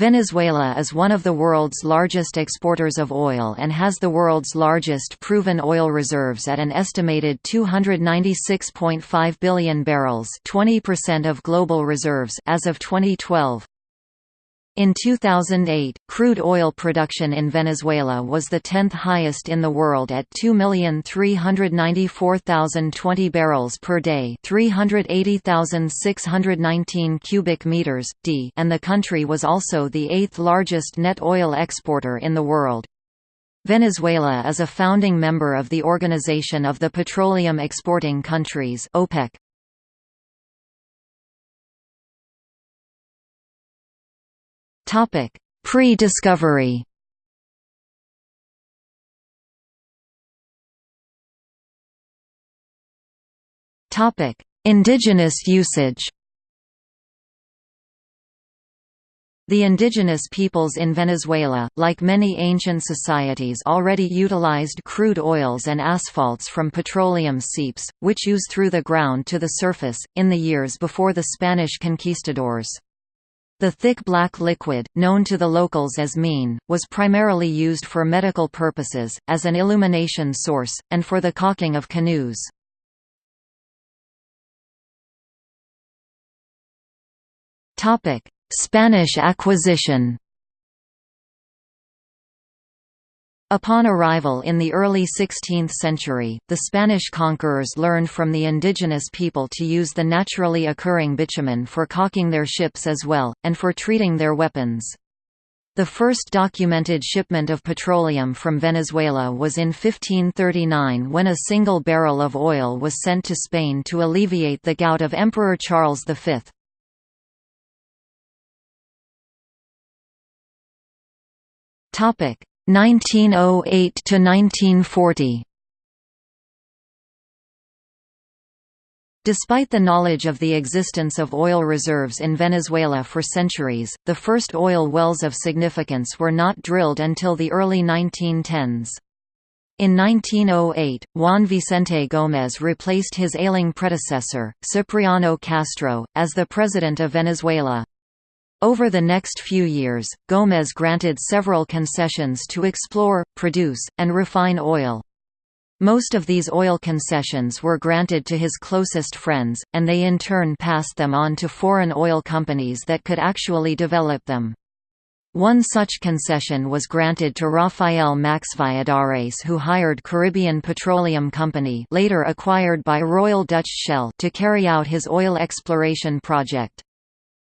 Venezuela is one of the world's largest exporters of oil and has the world's largest proven oil reserves at an estimated 296.5 billion barrels 20% of global reserves as of 2012. In 2008, crude oil production in Venezuela was the 10th highest in the world at 2,394,020 barrels per day, 380,619 cubic meters d, and the country was also the eighth largest net oil exporter in the world. Venezuela is a founding member of the Organization of the Petroleum Exporting Countries (OPEC). Pre-discovery. Topic: Indigenous usage. The indigenous peoples in Venezuela, like many ancient societies already utilized crude oils and asphalts from petroleum seeps, which ooze through the ground to the surface, in the years before the Spanish conquistadors. The thick black liquid, known to the locals as mene, was primarily used for medical purposes, as an illumination source, and for the caulking of canoes. Spanish acquisition Upon arrival in the early 16th century, the Spanish conquerors learned from the indigenous people to use the naturally occurring bitumen for caulking their ships as well, and for treating their weapons. The first documented shipment of petroleum from Venezuela was in 1539 when a single barrel of oil was sent to Spain to alleviate the gout of Emperor Charles V. 1908 to 1940 Despite the knowledge of the existence of oil reserves in Venezuela for centuries, the first oil wells of significance were not drilled until the early 1910s. In 1908, Juan Vicente Gómez replaced his ailing predecessor, Cipriano Castro, as the president of Venezuela. Over the next few years, Gómez granted several concessions to explore, produce, and refine oil. Most of these oil concessions were granted to his closest friends, and they in turn passed them on to foreign oil companies that could actually develop them. One such concession was granted to Rafael Max Valladares who hired Caribbean Petroleum Company later acquired by Royal Dutch Shell to carry out his oil exploration project.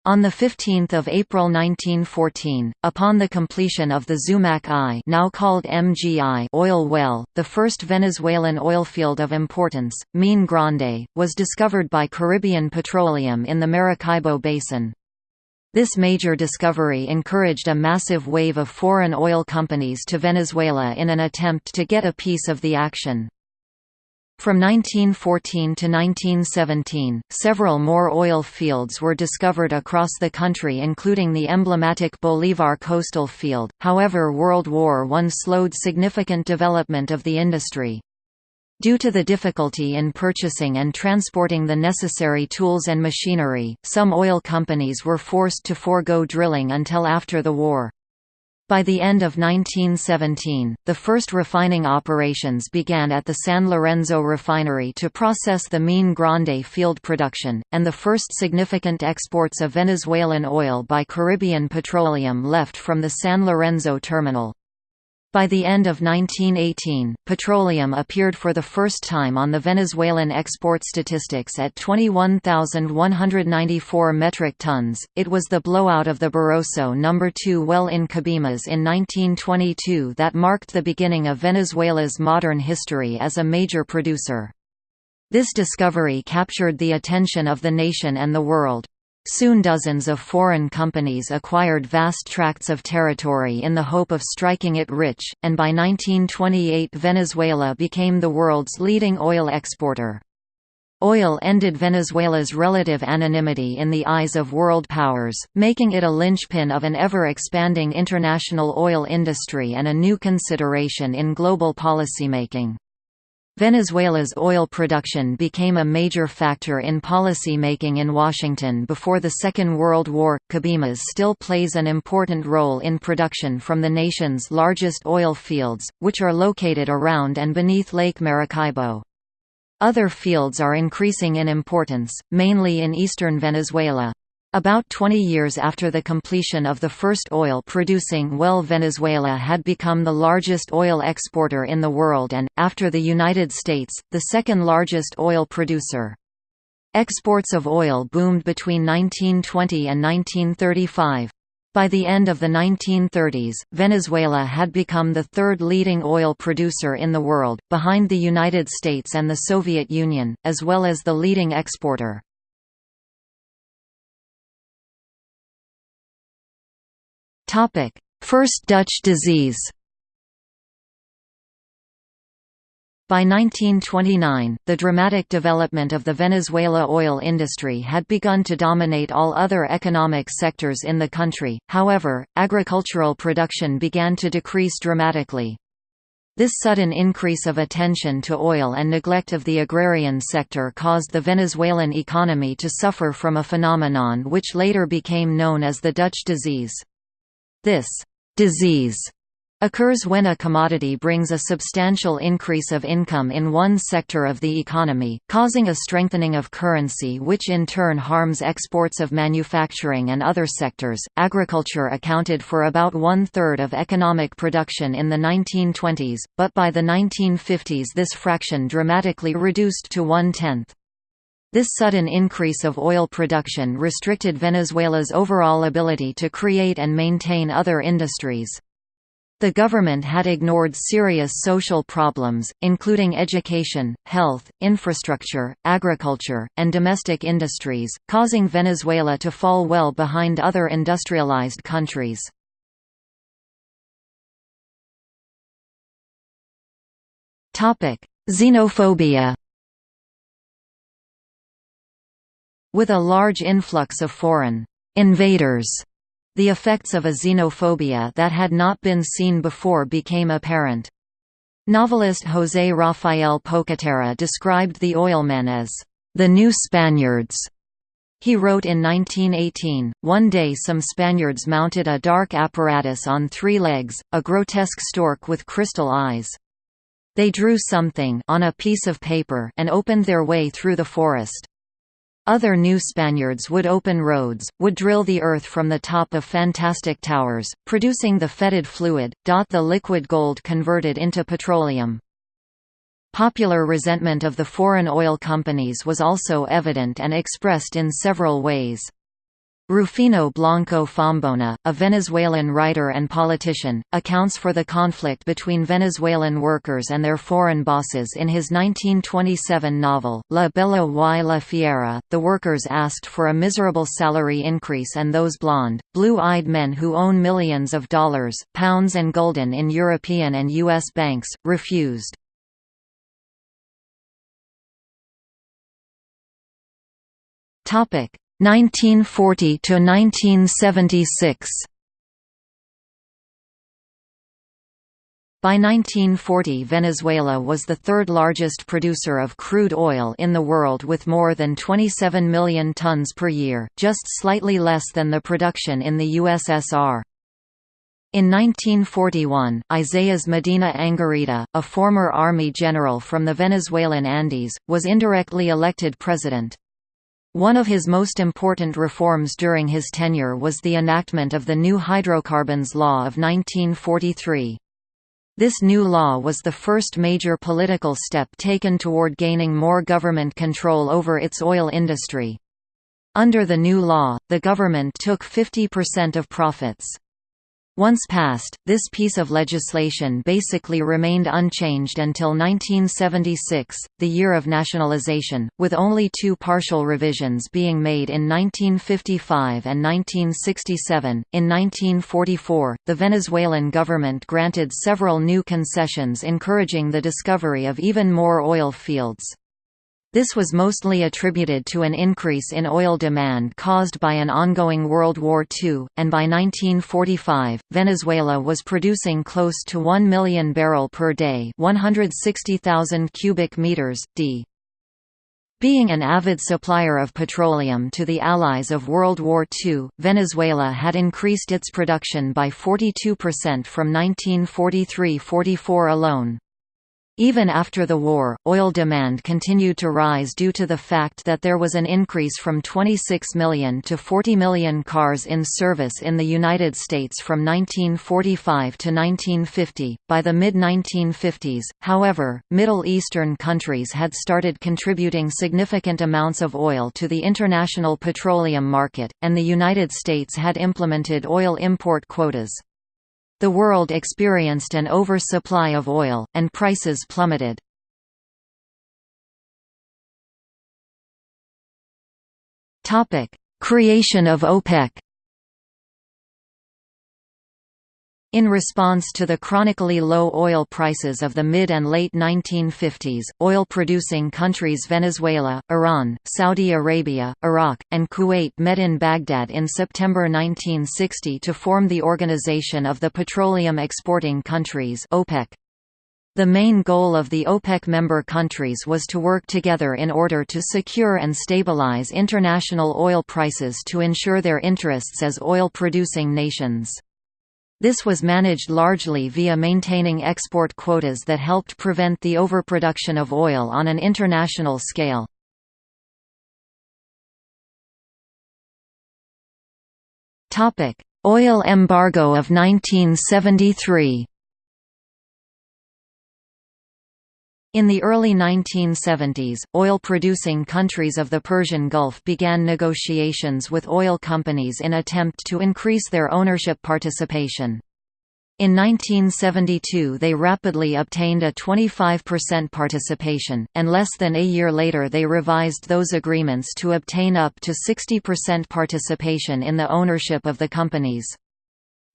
On 15 April 1914, upon the completion of the Zumaque I now called MGI oil well, the first Venezuelan oil field of importance, Mene Grande, was discovered by Caribbean Petroleum in the Maracaibo Basin. This major discovery encouraged a massive wave of foreign oil companies to Venezuela in an attempt to get a piece of the action. From 1914 to 1917, several more oil fields were discovered across the country including the emblematic Bolivar coastal field, however World War I slowed significant development of the industry. Due to the difficulty in purchasing and transporting the necessary tools and machinery, some oil companies were forced to forego drilling until after the war. By the end of 1917, the first refining operations began at the San Lorenzo refinery to process the Mene Grande field production, and the first significant exports of Venezuelan oil by Caribbean Petroleum left from the San Lorenzo terminal. By the end of 1918, petroleum appeared for the first time on the Venezuelan export statistics at 21,194 metric tons. It was the blowout of the Barroso No. 2 well in Cabimas in 1922 that marked the beginning of Venezuela's modern history as a major producer. This discovery captured the attention of the nation and the world. Soon dozens of foreign companies acquired vast tracts of territory in the hope of striking it rich, and by 1928 Venezuela became the world's leading oil exporter. Oil ended Venezuela's relative anonymity in the eyes of world powers, making it a linchpin of an ever-expanding international oil industry and a new consideration in global policymaking. Venezuela's oil production became a major factor in policy making in Washington before the Second World War. Cabimas still plays an important role in production from the nation's largest oil fields, which are located around and beneath Lake Maracaibo. Other fields are increasing in importance, mainly in eastern Venezuela. About 20 years after the completion of the first oil-producing well Venezuela had become the largest oil exporter in the world and, after the United States, the second largest oil producer. Exports of oil boomed between 1920 and 1935. By the end of the 1930s, Venezuela had become the third leading oil producer in the world, behind the United States and the Soviet Union, as well as the leading exporter. Topic: First Dutch disease. By 1929, the dramatic development of the Venezuela oil industry had begun to dominate all other economic sectors in the country, however, agricultural production began to decrease dramatically. This sudden increase of attention to oil and neglect of the agrarian sector caused the Venezuelan economy to suffer from a phenomenon which later became known as the Dutch disease. This disease occurs when a commodity brings a substantial increase of income in one sector of the economy, causing a strengthening of currency which in turn harms exports of manufacturing and other sectors. Agriculture accounted for about one third of economic production in the 1920s, but by the 1950s this fraction dramatically reduced to one tenth. This sudden increase of oil production restricted Venezuela's overall ability to create and maintain other industries. The government had ignored serious social problems, including education, health, infrastructure, agriculture, and domestic industries, causing Venezuela to fall well behind other industrialized countries. Xenophobia With a large influx of foreign invaders, the effects of a xenophobia that had not been seen before became apparent. Novelist José Rafael Pocaterra described the oilmen as the new Spaniards. He wrote in 1918, one day some Spaniards mounted a dark apparatus on three legs, a grotesque stork with crystal eyes. They drew something on a piece of paper and opened their way through the forest. Other new Spaniards would open roads, would drill the earth from the top of fantastic towers, producing the fetid fluid, the liquid gold converted into petroleum. Popular resentment of the foreign oil companies was also evident and expressed in several ways. Rufino Blanco Fombona, a Venezuelan writer and politician, accounts for the conflict between Venezuelan workers and their foreign bosses in his 1927 novel, La Bella y la Fiera. The workers asked for a miserable salary increase and those blonde, blue-eyed men who own millions of dollars, pounds and golden in European and U.S. banks, refused. Topic 1940 to 1976 By 1940 Venezuela was the third largest producer of crude oil in the world with more than 27 million tons per year, just slightly less than the production in the USSR. In 1941, Isaías Medina Angarita, a former army general from the Venezuelan Andes, was indirectly elected president. One of his most important reforms during his tenure was the enactment of the new Hydrocarbons Law of 1943. This new law was the first major political step taken toward gaining more government control over its oil industry. Under the new law, the government took 50% of profits. Once passed, this piece of legislation basically remained unchanged until 1976, the year of nationalization, with only two partial revisions being made in 1955 and 1967. In 1944, the Venezuelan government granted several new concessions encouraging the discovery of even more oil fields. This was mostly attributed to an increase in oil demand caused by an ongoing World War II, and by 1945, Venezuela was producing close to 1 million barrel per day 160,000 cubic meters, d. Being an avid supplier of petroleum to the Allies of World War II, Venezuela had increased its production by 42% from 1943–44 alone. Even after the war, oil demand continued to rise due to the fact that there was an increase from 26 million to 40 million cars in service in the United States from 1945 to 1950. By the mid 1950s, however, Middle Eastern countries had started contributing significant amounts of oil to the international petroleum market, and the United States had implemented oil import quotas. The world experienced an oversupply of oil, and prices plummeted. Creation of OPEC In response to the chronically low oil prices of the mid and late 1950s, oil-producing countries Venezuela, Iran, Saudi Arabia, Iraq, and Kuwait met in Baghdad in September 1960 to form the Organization of the Petroleum Exporting Countries OPEC. The main goal of the OPEC member countries was to work together in order to secure and stabilize international oil prices to ensure their interests as oil-producing nations. This was managed largely via maintaining export quotas that helped prevent the overproduction of oil on an international scale. Oil embargo of 1973 In the early 1970s, oil-producing countries of the Persian Gulf began negotiations with oil companies in attempt to increase their ownership participation. In 1972 they rapidly obtained a 25% participation, and less than a year later they revised those agreements to obtain up to 60% participation in the ownership of the companies.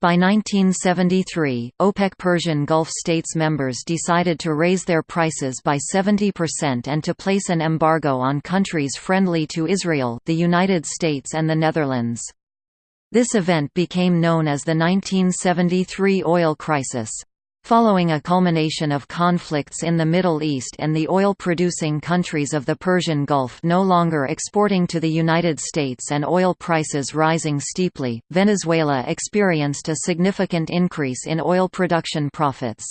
By 1973, OPEC Persian Gulf states members decided to raise their prices by 70% and to place an embargo on countries friendly to Israel the United States and the Netherlands. This event became known as the 1973 oil crisis. Following a culmination of conflicts in the Middle East and the oil-producing countries of the Persian Gulf no longer exporting to the United States and oil prices rising steeply, Venezuela experienced a significant increase in oil production profits.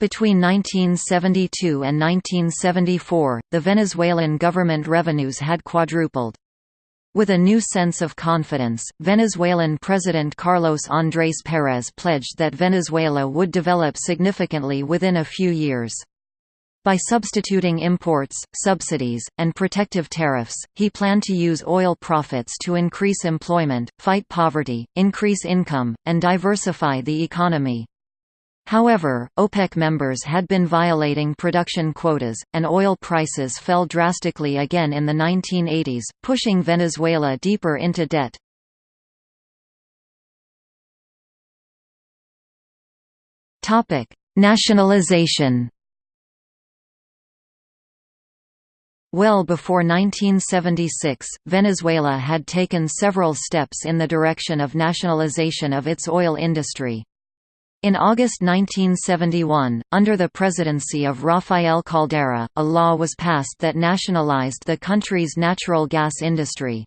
Between 1972 and 1974, the Venezuelan government revenues had quadrupled. With a new sense of confidence, Venezuelan President Carlos Andrés Pérez pledged that Venezuela would develop significantly within a few years. By substituting imports, subsidies, and protective tariffs, he planned to use oil profits to increase employment, fight poverty, increase income, and diversify the economy. However, OPEC members had been violating production quotas, and oil prices fell drastically again in the 1980s, pushing Venezuela deeper into debt. Nationalization Well before 1976, Venezuela had taken several steps in the direction of nationalization of its oil industry. In August 1971, under the presidency of Rafael Caldera, a law was passed that nationalized the country's natural gas industry.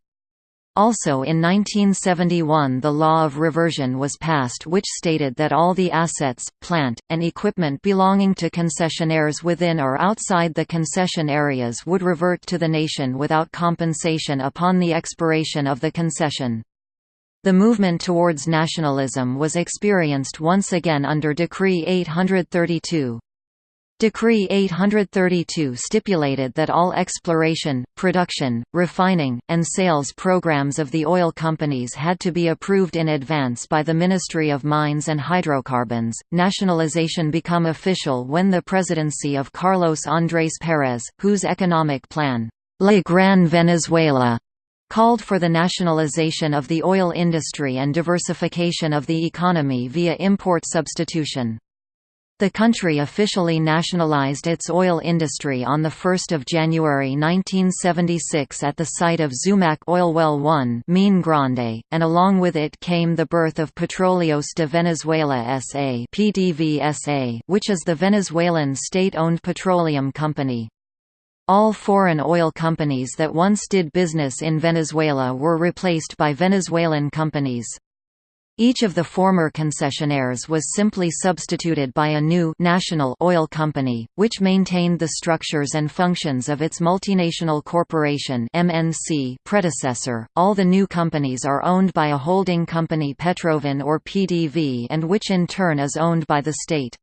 Also in 1971 the law of reversion was passed which stated that all the assets, plant, and equipment belonging to concessionaires within or outside the concession areas would revert to the nation without compensation upon the expiration of the concession. The movement towards nationalism was experienced once again under Decree 832. Decree 832 stipulated that all exploration, production, refining, and sales programs of the oil companies had to be approved in advance by the Ministry of Mines and Hydrocarbons. Nationalization became official when the presidency of Carlos Andrés Pérez, whose economic plan, La Gran Venezuela, called for the nationalization of the oil industry and diversification of the economy via import substitution. The country officially nationalized its oil industry on 1 January 1976 at the site of Zumaque Oil Well 1 Mene Grande, and along with it came the birth of Petróleos de Venezuela S.A. which is the Venezuelan state-owned petroleum company. All foreign oil companies that once did business in Venezuela were replaced by Venezuelan companies. Each of the former concessionaires was simply substituted by a new national oil company, which maintained the structures and functions of its multinational corporation (MNC) predecessor. All the new companies are owned by a holding company Petroven or PDV and which in turn is owned by the state.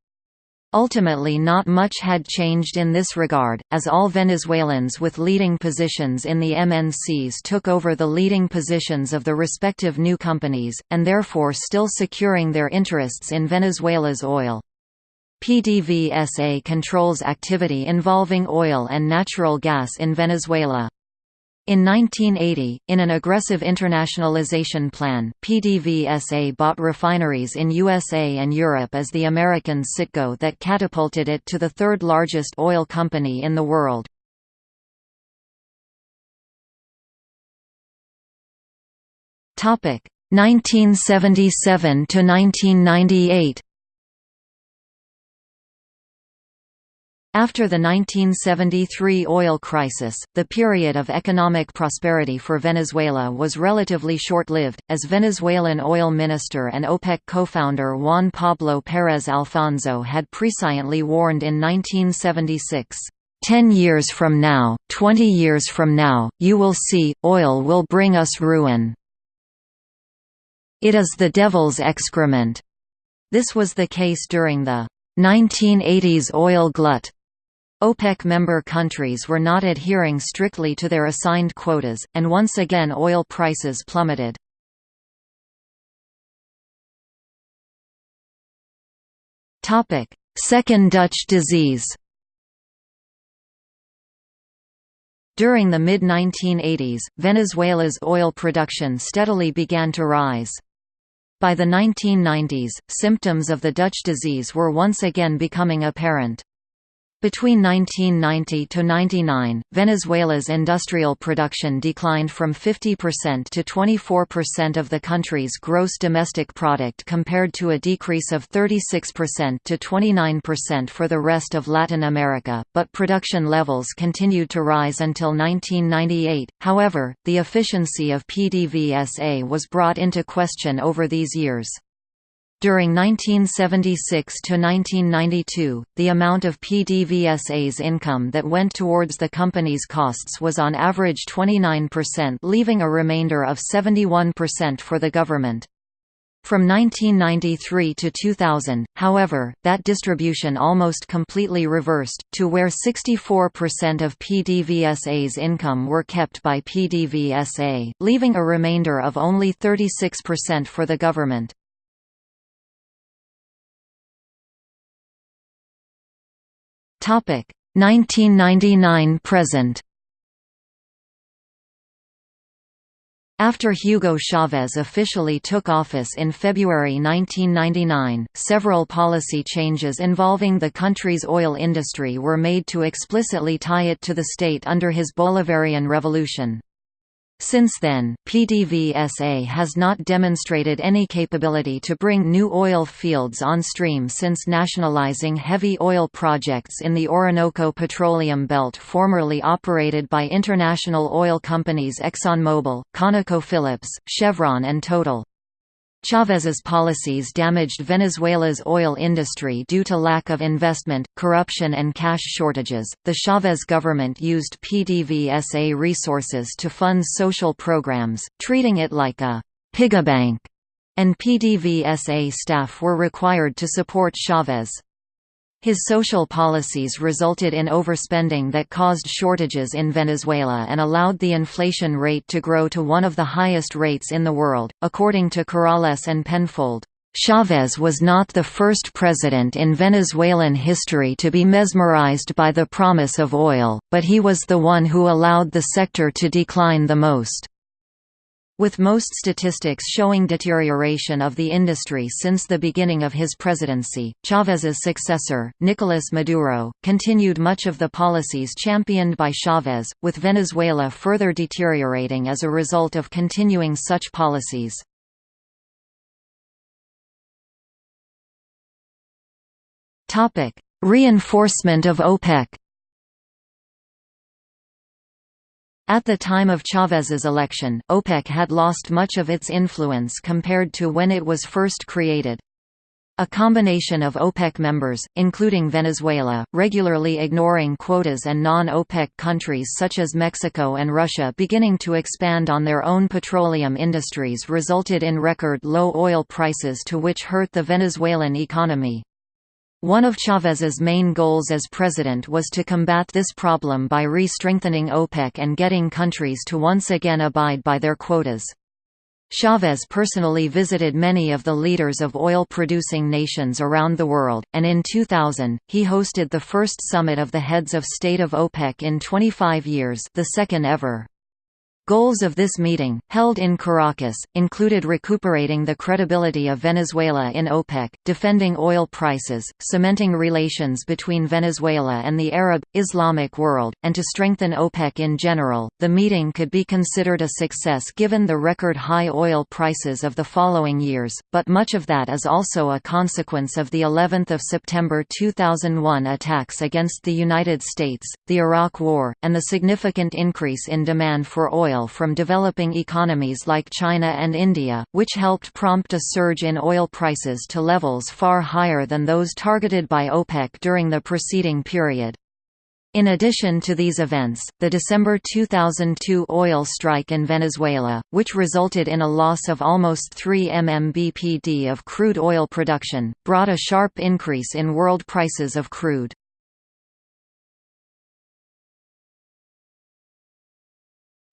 Ultimately not much had changed in this regard, as all Venezuelans with leading positions in the MNCs took over the leading positions of the respective new companies, and therefore still securing their interests in Venezuela's oil. PDVSA controls activity involving oil and natural gas in Venezuela. In 1980, in an aggressive internationalization plan, PDVSA bought refineries in USA and Europe as the American Citgo that catapulted it to the third largest oil company in the world. Topic 1977 to 1998. After the 1973 oil crisis, the period of economic prosperity for Venezuela was relatively short-lived, as Venezuelan oil minister and OPEC co-founder Juan Pablo Pérez Alfonso had presciently warned in 1976. Ten years from now, twenty years from now, you will see, oil will bring us ruin. It is the devil's excrement. This was the case during the 1980s oil glut, OPEC member countries were not adhering strictly to their assigned quotas, and once again oil prices plummeted. Second Dutch disease During the mid-1980s, Venezuela's oil production steadily began to rise. By the 1990s, symptoms of the Dutch disease were once again becoming apparent. Between 1990 to 99, Venezuela's industrial production declined from 50% to 24% of the country's gross domestic product compared to a decrease of 36% to 29% for the rest of Latin America, but production levels continued to rise until 1998. However, the efficiency of PDVSA was brought into question over these years. During 1976 to 1992, the amount of PDVSA's income that went towards the company's costs was on average 29% leaving a remainder of 71% for the government. From 1993 to 2000, however, that distribution almost completely reversed, to where 64% of PDVSA's income were kept by PDVSA, leaving a remainder of only 36% for the government. Topic 1999 present. After Hugo Chavez officially took office in February 1999, several policy changes involving the country's oil industry were made to explicitly tie it to the state under his Bolivarian Revolution. Since then, PDVSA has not demonstrated any capability to bring new oil fields on stream since nationalizing heavy oil projects in the Orinoco Petroleum Belt formerly operated by international oil companies ExxonMobil, ConocoPhillips, Chevron and Total. Chavez's policies damaged Venezuela's oil industry due to lack of investment, corruption and cash shortages. The Chavez government used PDVSA resources to fund social programs, treating it like a piggybank, and PDVSA staff were required to support Chavez. His social policies resulted in overspending that caused shortages in Venezuela and allowed the inflation rate to grow to one of the highest rates in the world, according to Corrales and Penfold. Chavez was not the first president in Venezuelan history to be mesmerized by the promise of oil, but he was the one who allowed the sector to decline the most. With most statistics showing deterioration of the industry since the beginning of his presidency, Chávez's successor, Nicolás Maduro, continued much of the policies championed by Chávez, with Venezuela further deteriorating as a result of continuing such policies. Reinforcement of OPEC At the time of Chávez's election, OPEC had lost much of its influence compared to when it was first created. A combination of OPEC members, including Venezuela, regularly ignoring quotas and non-OPEC countries such as Mexico and Russia beginning to expand on their own petroleum industries resulted in record low oil prices to which hurt the Venezuelan economy. One of Chávez's main goals as president was to combat this problem by re-strengthening OPEC and getting countries to once again abide by their quotas. Chávez personally visited many of the leaders of oil-producing nations around the world, and in 2000, he hosted the first summit of the heads of state of OPEC in 25 years the second ever. Goals of this meeting, held in Caracas, included recuperating the credibility of Venezuela in OPEC, defending oil prices, cementing relations between Venezuela and the Arab, Islamic world, and to strengthen OPEC in general. The meeting could be considered a success given the record high oil prices of the following years, but much of that is also a consequence of the 11th of September 2001 attacks against the United States, the Iraq War, and the significant increase in demand for oil oil from developing economies like China and India, which helped prompt a surge in oil prices to levels far higher than those targeted by OPEC during the preceding period. In addition to these events, the December 2002 oil strike in Venezuela, which resulted in a loss of almost 3 MMBPD of crude oil production, brought a sharp increase in world prices of crude.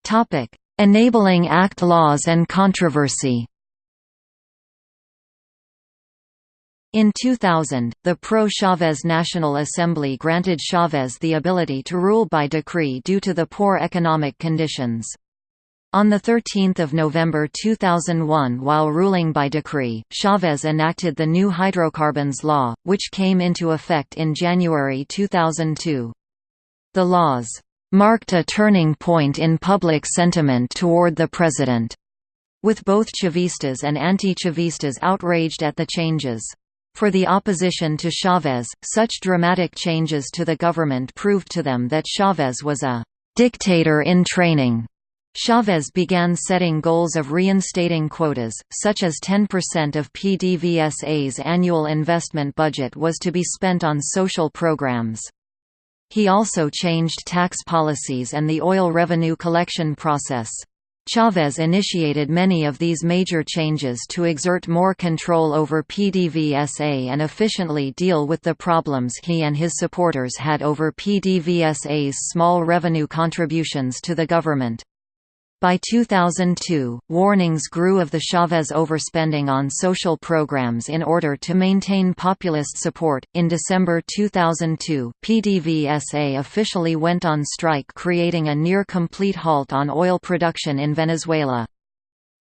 Topic: Enabling Act laws and controversy. In 2000, the pro-Chavez National Assembly granted Chavez the ability to rule by decree due to the poor economic conditions. On 13 November 2001 while ruling by decree, Chavez enacted the new hydrocarbons law, which came into effect in January 2002. The laws marked a turning point in public sentiment toward the president, with both Chavistas and anti-Chavistas outraged at the changes. For the opposition to Chavez, such dramatic changes to the government proved to them that Chavez was a «dictator in training». Chavez began setting goals of reinstating quotas, such as 10% of PDVSA's annual investment budget was to be spent on social programs. He also changed tax policies and the oil revenue collection process. Chavez initiated many of these major changes to exert more control over PDVSA and efficiently deal with the problems he and his supporters had over PDVSA's small revenue contributions to the government. By 2002, warnings grew of the Chavez overspending on social programs in order to maintain populist support. In December 2002, PDVSA officially went on strike, creating a near complete halt on oil production in Venezuela.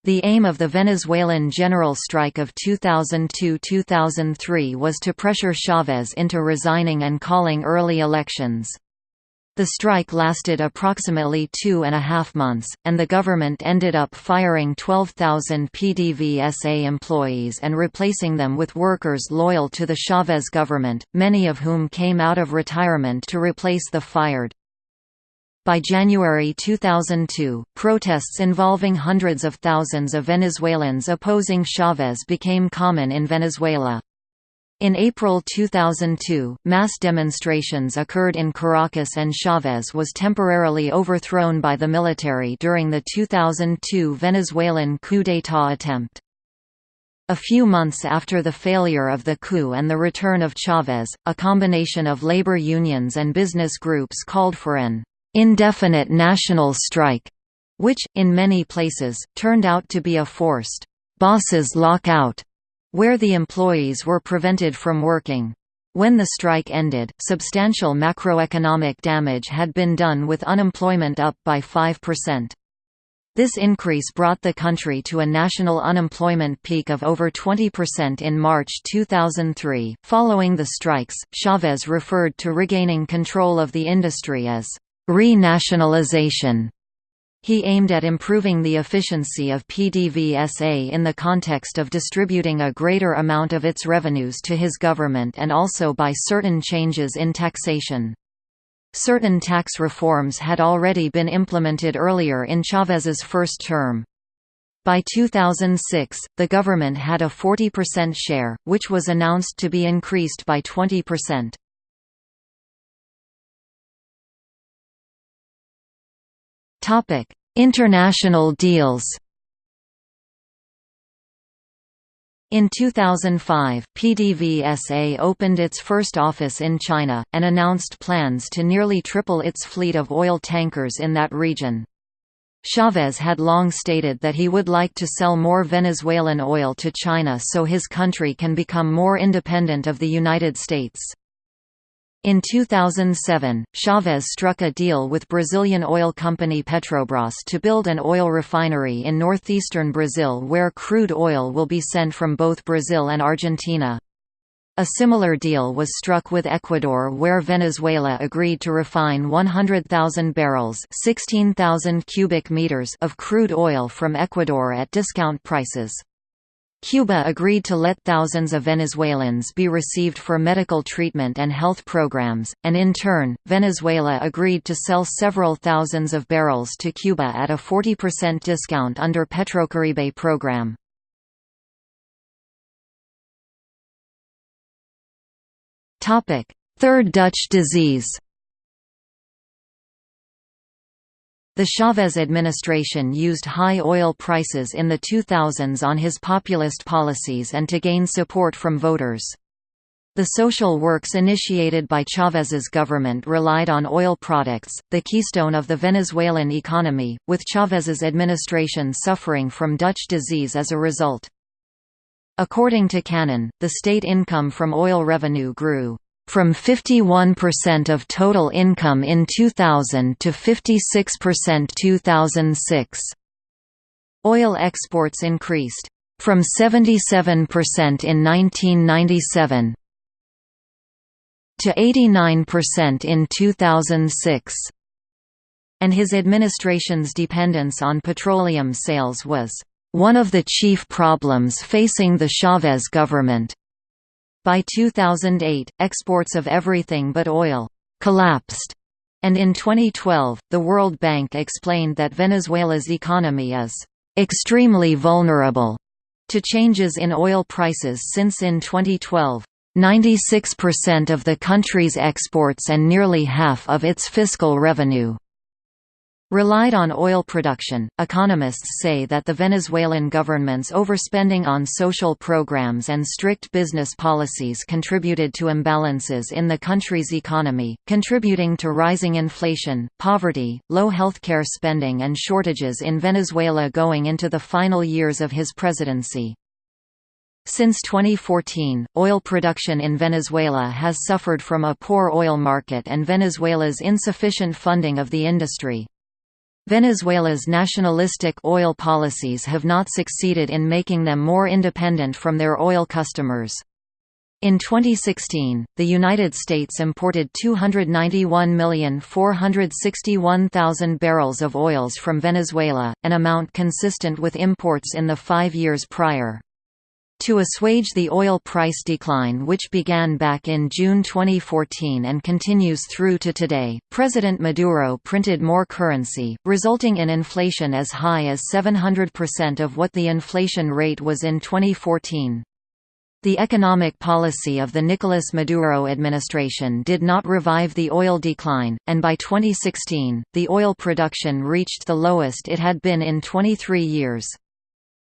The aim of the Venezuelan general strike of 2002–2003 was to pressure Chavez into resigning and calling early elections. The strike lasted approximately two and a half months, and the government ended up firing 12,000 PDVSA employees and replacing them with workers loyal to the Chavez government, many of whom came out of retirement to replace the fired. By January 2002, protests involving hundreds of thousands of Venezuelans opposing Chavez became common in Venezuela. In April 2002, mass demonstrations occurred in Caracas and Chavez was temporarily overthrown by the military during the 2002 Venezuelan coup d'état attempt. A few months after the failure of the coup and the return of Chavez, a combination of labor unions and business groups called for an indefinite national strike, which, in many places, turned out to be a forced bosses lockout where the employees were prevented from working. When the strike ended, substantial macroeconomic damage had been done with unemployment up by 5%. This increase brought the country to a national unemployment peak of over 20% in March 2003. Following the strikes, Chavez referred to regaining control of the industry as re-nationalization. He aimed at improving the efficiency of PDVSA in the context of distributing a greater amount of its revenues to his government and also by certain changes in taxation. Certain tax reforms had already been implemented earlier in Chavez's first term. By 2006, the government had a 40% share, which was announced to be increased by 20%. International deals In 2005, PDVSA opened its first office in China, and announced plans to nearly triple its fleet of oil tankers in that region. Chavez had long stated that he would like to sell more Venezuelan oil to China so his country can become more independent of the United States. In 2007, Chavez struck a deal with Brazilian oil company Petrobras to build an oil refinery in northeastern Brazil where crude oil will be sent from both Brazil and Argentina. A similar deal was struck with Ecuador where Venezuela agreed to refine 100,000 barrels 16,000 cubic meters of crude oil from Ecuador at discount prices. Cuba agreed to let thousands of Venezuelans be received for medical treatment and health programs, and in turn, Venezuela agreed to sell several thousands of barrels to Cuba at a 40% discount under Petrocaribe program. Third Dutch disease The Chavez administration used high oil prices in the 2000s on his populist policies and to gain support from voters. The social works initiated by Chavez's government relied on oil products, the keystone of the Venezuelan economy, with Chavez's administration suffering from Dutch disease as a result. According to Cannon, the state income from oil revenue grew from 51% of total income in 2000 to 56% 2006. Oil exports increased from 77% in 1997 to 89% in 2006 and his administration's dependence on petroleum sales was one of the chief problems facing the Chavez government. By 2008, exports of everything but oil collapsed, and in 2012, the World Bank explained that Venezuela's economy is extremely vulnerable to changes in oil prices since in 2012, 96% of the country's exports and nearly half of its fiscal revenue relied on oil production. Economists say that the Venezuelan government's overspending on social programs and strict business policies contributed to imbalances in the country's economy, contributing to rising inflation, poverty, low healthcare spending, and shortages in Venezuela going into the final years of his presidency. Since 2014, oil production in Venezuela has suffered from a poor oil market and Venezuela's insufficient funding of the industry. Venezuela's nationalistic oil policies have not succeeded in making them more independent from their oil customers. In 2016, the United States imported 291,461,000 barrels of oils from Venezuela, an amount consistent with imports in the five years prior. To assuage the oil price decline which began back in June 2014 and continues through to today, President Maduro printed more currency, resulting in inflation as high as 700% of what the inflation rate was in 2014. The economic policy of the Nicolas Maduro administration did not revive the oil decline, and by 2016, the oil production reached the lowest it had been in 23 years.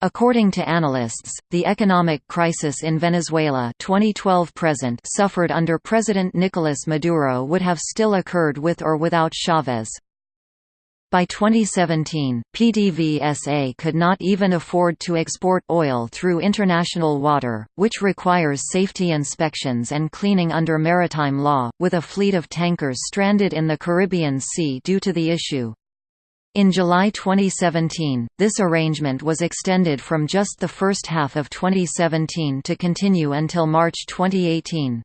According to analysts, the economic crisis in Venezuela 2012 present suffered under President Nicolas Maduro would have still occurred with or without Chavez. By 2017, PDVSA could not even afford to export oil through international water, which requires safety inspections and cleaning under maritime law, with a fleet of tankers stranded in the Caribbean Sea due to the issue. In July 2017, this arrangement was extended from just the first half of 2017 to continue until March 2018.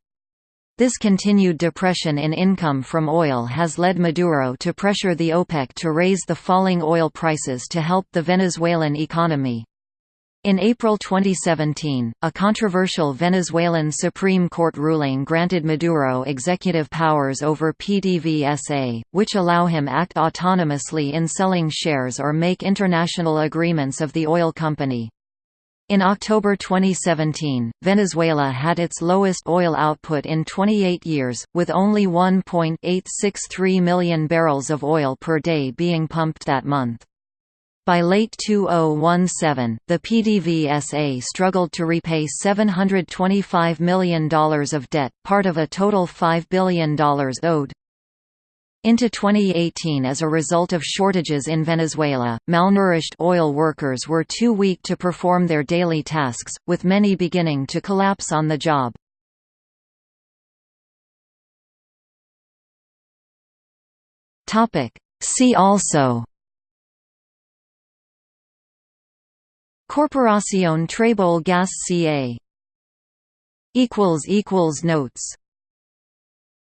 This continued depression in income from oil has led Maduro to pressure the OPEC to raise the falling oil prices to help the Venezuelan economy. In April 2017, a controversial Venezuelan Supreme Court ruling granted Maduro executive powers over PDVSA, which allow him act autonomously in selling shares or make international agreements of the oil company. In October 2017, Venezuela had its lowest oil output in 28 years, with only 1.863 million barrels of oil per day being pumped that month. By late 2017, the PDVSA struggled to repay $725 million of debt, part of a total $5 billion owed. Into 2018 as a result of shortages in Venezuela, malnourished oil workers were too weak to perform their daily tasks, with many beginning to collapse on the job. See also Corporación Trebol Gas CA Notes